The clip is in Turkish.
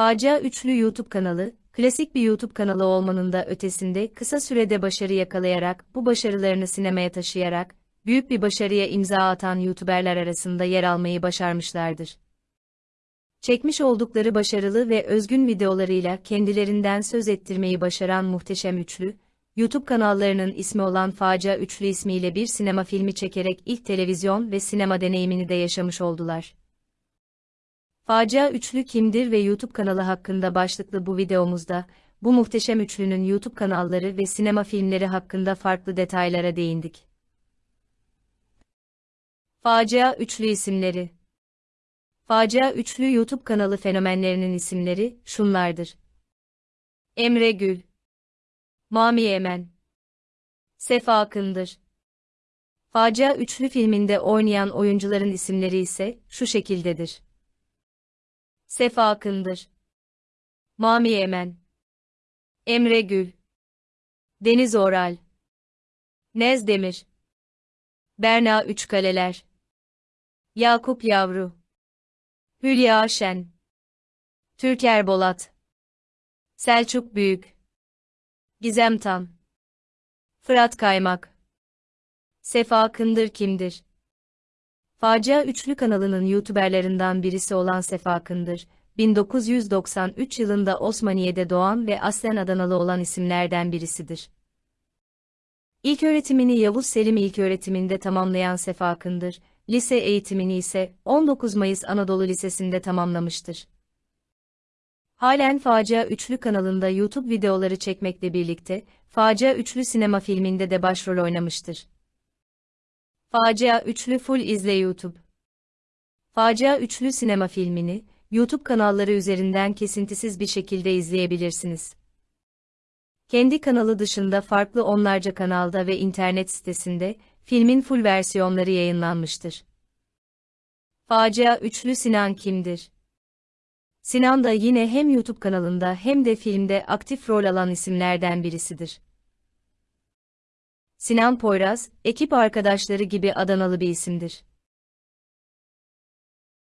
Facia Üçlü YouTube kanalı, klasik bir YouTube kanalı olmanın da ötesinde kısa sürede başarı yakalayarak, bu başarılarını sinemaya taşıyarak, büyük bir başarıya imza atan YouTuberler arasında yer almayı başarmışlardır. Çekmiş oldukları başarılı ve özgün videolarıyla kendilerinden söz ettirmeyi başaran muhteşem üçlü, YouTube kanallarının ismi olan Facia Üçlü ismiyle bir sinema filmi çekerek ilk televizyon ve sinema deneyimini de yaşamış oldular. Facia Üçlü kimdir ve YouTube kanalı hakkında başlıklı bu videomuzda, bu muhteşem üçlünün YouTube kanalları ve sinema filmleri hakkında farklı detaylara değindik. Facia Üçlü isimleri Facia Üçlü YouTube kanalı fenomenlerinin isimleri şunlardır. Emre Gül Mami Emen Sefa Akındır Facia Üçlü filminde oynayan oyuncuların isimleri ise şu şekildedir. Sefa Akındır. Mami Emen. Emre Gül. Deniz Oral. Nez Demir. Berna Üçkaleler. Yakup Yavru. Hülya Şen. Türker Bolat. Selçuk Büyük. Gizem Tan. Fırat Kaymak. Sefa Akındır kimdir? Facia Üçlü kanalının YouTuberlarından birisi olan Sefa Akındır, 1993 yılında Osmaniye'de doğan ve aslen Adanalı olan isimlerden birisidir. İlk öğretimini Yavuz Selim İlköğretiminde tamamlayan Sefa Akındır, lise eğitimini ise 19 Mayıs Anadolu Lisesi'nde tamamlamıştır. Halen Facia Üçlü kanalında YouTube videoları çekmekle birlikte, Facia Üçlü sinema filminde de başrol oynamıştır. Facia Üçlü Full izle YouTube. Facia Üçlü sinema filmini, YouTube kanalları üzerinden kesintisiz bir şekilde izleyebilirsiniz. Kendi kanalı dışında farklı onlarca kanalda ve internet sitesinde, filmin full versiyonları yayınlanmıştır. Facia Üçlü Sinan kimdir? Sinan da yine hem YouTube kanalında hem de filmde aktif rol alan isimlerden birisidir. Sinan Poyraz, ekip arkadaşları gibi Adanalı bir isimdir.